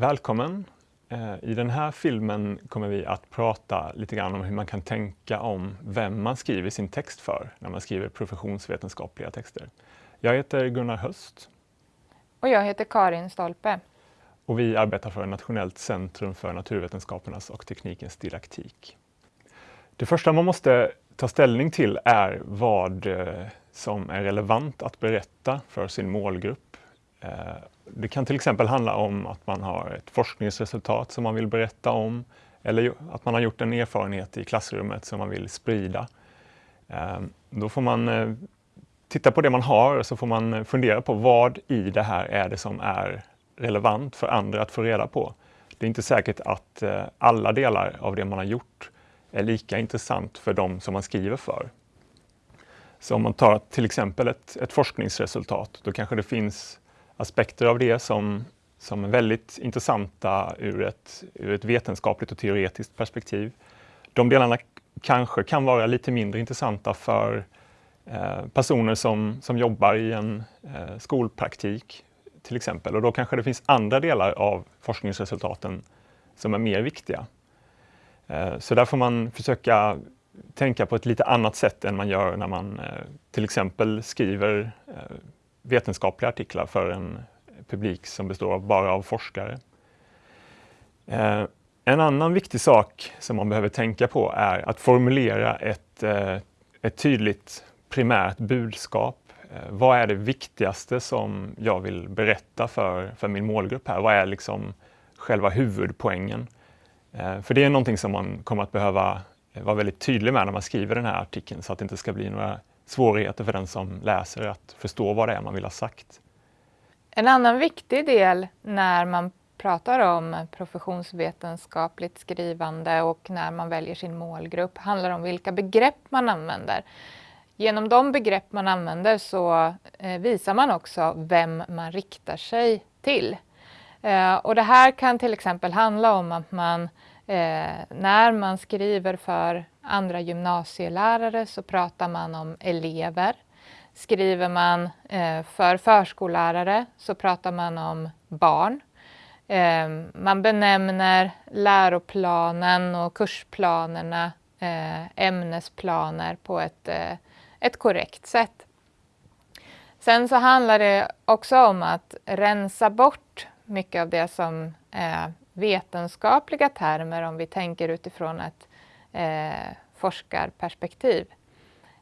Välkommen! Eh, I den här filmen kommer vi att prata lite grann om hur man kan tänka om vem man skriver sin text för när man skriver professionsvetenskapliga texter. Jag heter Gunnar Höst. Och jag heter Karin Stolpe. Och vi arbetar för Nationellt centrum för naturvetenskapernas och teknikens didaktik. Det första man måste ta ställning till är vad eh, som är relevant att berätta för sin målgrupp. Det kan till exempel handla om att man har ett forskningsresultat som man vill berätta om eller att man har gjort en erfarenhet i klassrummet som man vill sprida. Ehm, då får man eh, titta på det man har och så får man eh, fundera på vad i det här är det som är relevant för andra att få reda på. Det är inte säkert att eh, alla delar av det man har gjort är lika intressant för de som man skriver för. Så om man tar till exempel ett, ett forskningsresultat, då kanske det finns aspekter av det som, som är väldigt intressanta ur ett, ur ett vetenskapligt och teoretiskt perspektiv. De delarna kanske kan vara lite mindre intressanta för eh, personer som, som jobbar i en eh, skolpraktik till exempel. Och då kanske det finns andra delar av forskningsresultaten som är mer viktiga. Eh, så där får man försöka tänka på ett lite annat sätt än man gör när man eh, till exempel skriver eh, vetenskapliga artiklar för en publik som består bara av forskare. Eh, en annan viktig sak som man behöver tänka på är att formulera ett, eh, ett tydligt primärt budskap. Eh, vad är det viktigaste som jag vill berätta för, för min målgrupp här? Vad är liksom själva huvudpoängen? För det är någonting som man kommer att behöva vara väldigt tydlig med när man skriver den här artikeln så att det inte ska bli några svårigheter för den som läser att förstå vad det är man vill ha sagt. En annan viktig del när man pratar om professionsvetenskapligt skrivande och när man väljer sin målgrupp handlar om vilka begrepp man använder. Genom de begrepp man använder så eh, visar man också vem man riktar sig till. Eh, och det här kan till exempel handla om att man Eh, när man skriver för andra gymnasielärare så pratar man om elever. Skriver man eh, för förskollärare så pratar man om barn. Eh, man benämner läroplanen och kursplanerna, eh, ämnesplaner på ett, eh, ett korrekt sätt. Sen så handlar det också om att rensa bort mycket av det som eh, vetenskapliga termer om vi tänker utifrån ett eh, forskarperspektiv.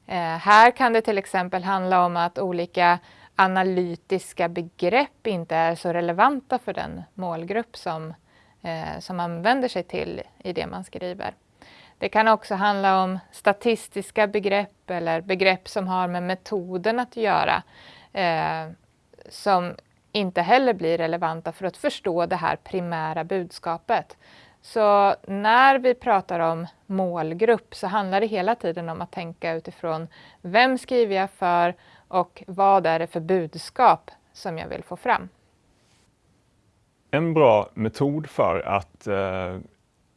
Eh, här kan det till exempel handla om att olika analytiska begrepp inte är så relevanta för den målgrupp som, eh, som man vänder sig till i det man skriver. Det kan också handla om statistiska begrepp eller begrepp som har med metoden att göra eh, som inte heller blir relevanta för att förstå det här primära budskapet. Så när vi pratar om målgrupp så handlar det hela tiden om att tänka utifrån vem skriver jag för och vad är det för budskap som jag vill få fram. En bra metod för att eh,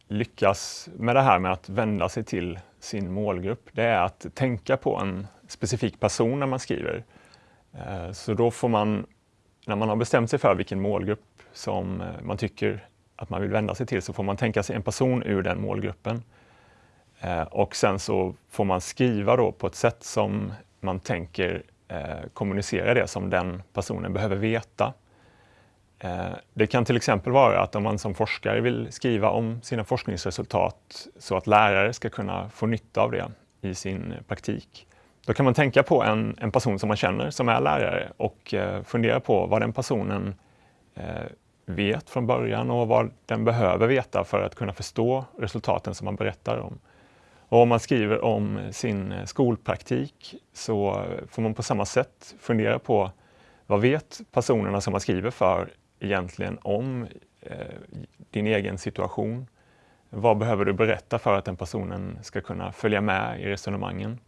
lyckas med det här med att vända sig till sin målgrupp, det är att tänka på en specifik person när man skriver. Eh, så då får man när man har bestämt sig för vilken målgrupp som eh, man tycker att man vill vända sig till så får man tänka sig en person ur den målgruppen. Eh, och sen så får man skriva då på ett sätt som man tänker eh, kommunicera det som den personen behöver veta. Det kan till exempel vara att om man som forskare vill skriva om sina forskningsresultat så att lärare ska kunna få nytta av det i sin praktik då kan man tänka på en, en person som man känner som är lärare och eh, fundera på vad den personen eh, vet från början och vad den behöver veta för att kunna förstå resultaten som man berättar om. Och om man skriver om sin skolpraktik så får man på samma sätt fundera på vad vet personerna som man skriver för egentligen om eh, din egen situation? Vad behöver du berätta för att den personen ska kunna följa med i resonemangen?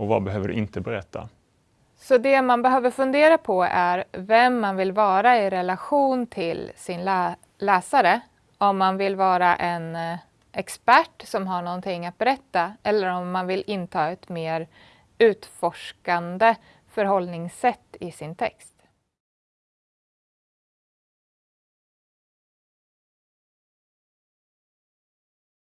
Och vad behöver du inte berätta? Så det man behöver fundera på är vem man vill vara i relation till sin lä läsare. Om man vill vara en eh, expert som har någonting att berätta eller om man vill inta ett mer utforskande förhållningssätt i sin text.